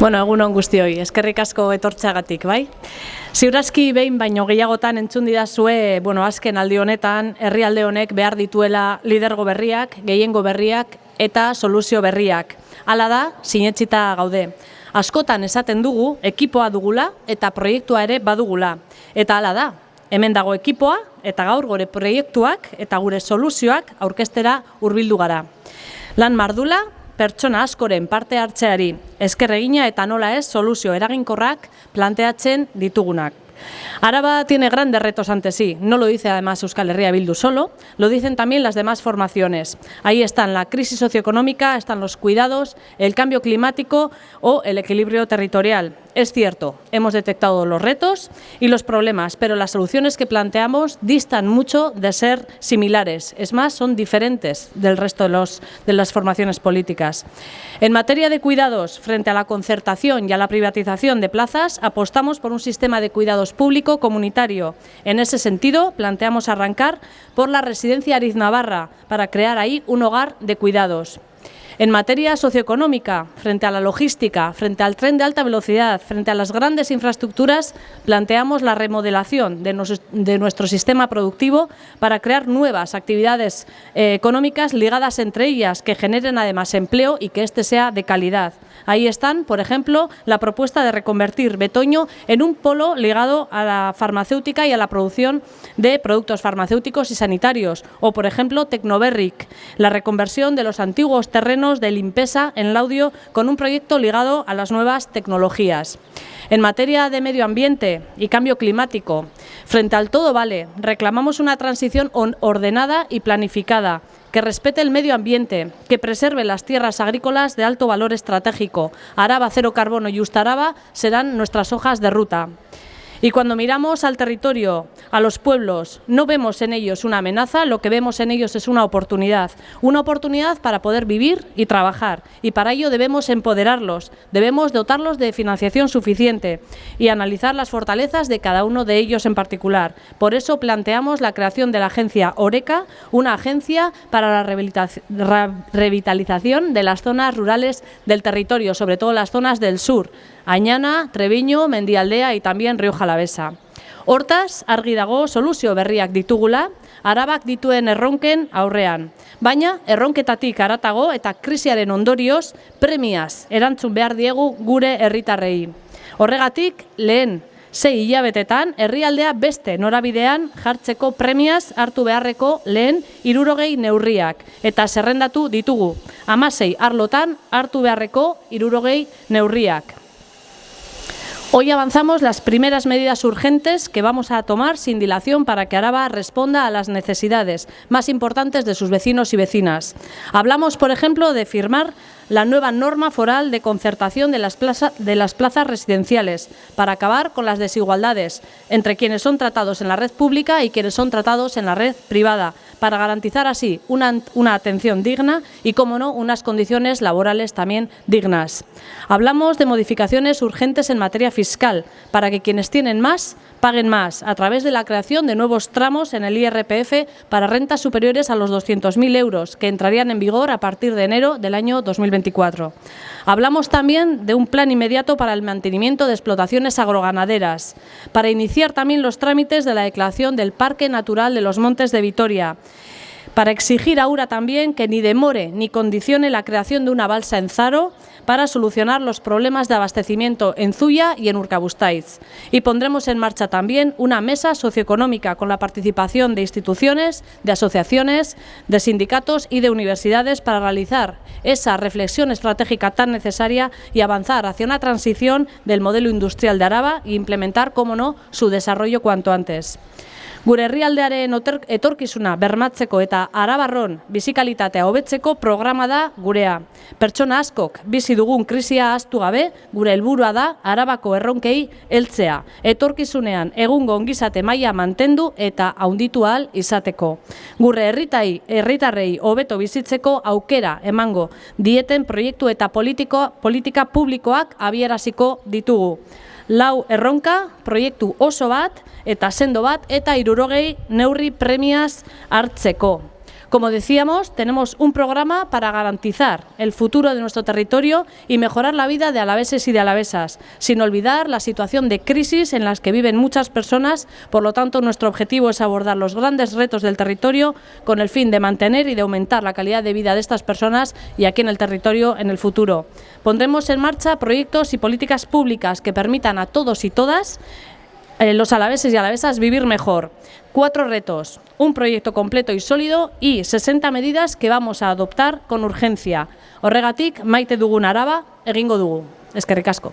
Bueno, egun on guztioi, eskerrik asko etortzeagatik, bai? Ziurazki behin baino gehiagotan entzun didazue, bueno, azken aldi honetan, herrialde honek behar dituela lidergo berriak, gehiengo berriak eta soluzio berriak. Hala da, sinetxita gaude. Askotan esaten dugu, ekipoa dugula eta proiektua ere badugula. Eta hala da, hemen dago ekipoa eta gaur gure proiektuak eta gure soluzioak aurkestera hurbildu gara. Lan mardula, pertsona askoren parte hartzeari esker egina eta nola ez soluzio eraginkorrak planteatzen ditugunak. Araba tiene grandes retos ante sí, no lo dice además Euskal Herria Bildu solo, lo dicen también las demás formaciones. Ahí están la crisis socioeconómica, están los cuidados, el cambio climático o el equilibrio territorial. Es cierto, hemos detectado los retos y los problemas, pero las soluciones que planteamos distan mucho de ser similares. Es más, son diferentes del resto de, las formaciones políticas. En materia de cuidados, frente a la concertación y a la privatización de plazas, apostamos por un sistema de cuidados público comunitario. En ese sentido, planteamos arrancar por la residencia Ariz Navarra para crear ahí un hogar de cuidados. En materia socioeconómica, frente a la logística, frente al tren de alta velocidad, frente a las grandes infraestructuras, planteamos la remodelación de, nuestro sistema productivo para crear nuevas actividades eh, económicas ligadas entre ellas, que generen además empleo y que éste sea de calidad. Ahí están, por ejemplo, la propuesta de reconvertir Betoño en un polo ligado a la farmacéutica y a la producción de productos farmacéuticos y sanitarios, o por ejemplo Tecnoberric, la reconversión de los antiguos terrenos de Limpesa en Laudio con un proyecto ligado a las nuevas tecnologías. En materia de medio ambiente y cambio climático, frente al todo vale, reclamamos una transición ordenada y planificada, que respete el medio ambiente, que preserve las tierras agrícolas de alto valor estratégico. Araba, cero carbono y Ustaraba serán nuestras hojas de ruta. Y cuando miramos al territorio, a los pueblos, no vemos en ellos una amenaza, lo que vemos en ellos es una oportunidad. Una oportunidad para poder vivir y trabajar. Y para ello debemos empoderarlos, debemos dotarlos de financiación suficiente y analizar las fortalezas de cada uno de ellos en particular. Por eso planteamos la creación de la agencia Oreca, una agencia para la revitalización de las zonas rurales del territorio, sobre todo las zonas del sur, Añana, Treviño, Mendialdea y también Río Jalavesa. Hortaz, argi dago soluzio berriak ditugula, arabak dituen erronken aurrean. Baina, erronketatik aratago eta krisiaren ondorioz, premiaz erantzun behar diegu gure herritarrei. Horregatik, lehen, sei hilabetetan, herrialdea beste norabidean jartzeko premiaz hartu beharreko lehen irurogei neurriak. Eta zerrendatu ditugu, amasei arlotan hartu beharreko irurogei neurriak. Hoy avanzamos las primeras medidas urgentes que vamos a tomar sin dilación para que Araba responda a las necesidades más importantes de sus vecinos y vecinas. Hablamos, por ejemplo, de firmar la nueva norma foral de concertación de las, plazas residenciales para acabar con las desigualdades entre quienes son tratados en la red pública y quienes son tratados en la red privada, para garantizar así una, una atención digna y, como no, unas condiciones laborales también dignas. Hablamos de modificaciones urgentes en materia fiscal para que quienes tienen más paguen más a través de la creación de nuevos tramos en el IRPF para rentas superiores a los 200.000 euros que entrarían en vigor a partir de enero del año 2024. Hablamos también de un plan inmediato para el mantenimiento de explotaciones agroganaderas, para iniciar también los trámites de la declaración del Parque Natural de los Montes de Vitoria para exigir a también que ni demore ni condicione la creación de una balsa en Zaro para solucionar los problemas de abastecimiento en Zuya y en Urkabustaiz. Y pondremos en marcha también una mesa socioeconómica con la participación de instituciones, de asociaciones, de sindicatos y de universidades para realizar esa reflexión estratégica tan necesaria y avanzar hacia una transición del modelo industrial de Araba e implementar, como no, su desarrollo cuanto antes. Gure herrialdearen etorkizuna bermatzeko eta arabarron bizikalitatea hobetzeko programa da gurea. Pertsona askok bizi dugun krisia ahaztu gabe, gure helburua da arabako erronkei heltzea. Etorkizunean egungo ongizate maila mantendu eta haunditu ahal izateko. Gure herritai, herritarrei hobeto bizitzeko aukera emango dieten proiektu eta politiko, politika publikoak abieraziko ditugu lau erronka, proiektu oso bat, eta sendo bat, eta irurogei neurri premiaz hartzeko. Como decíamos, tenemos un programa para garantizar el futuro de nuestro territorio y mejorar la vida de alaveses y de alavesas, sin olvidar la situación de crisis en las que viven muchas personas. Por lo tanto, nuestro objetivo es abordar los grandes retos del territorio con el fin de mantener y de aumentar la calidad de vida de estas personas y aquí en el territorio en el futuro. Pondremos en marcha proyectos y políticas públicas que permitan a todos y todas eh, los alaveses y alavesas vivir mejor. Cuatro retos, un proyecto completo y sólido y 60 medidas que vamos a adoptar con urgencia. Horregatik, maite dugun araba, egingo dugu. Eskerrik asko.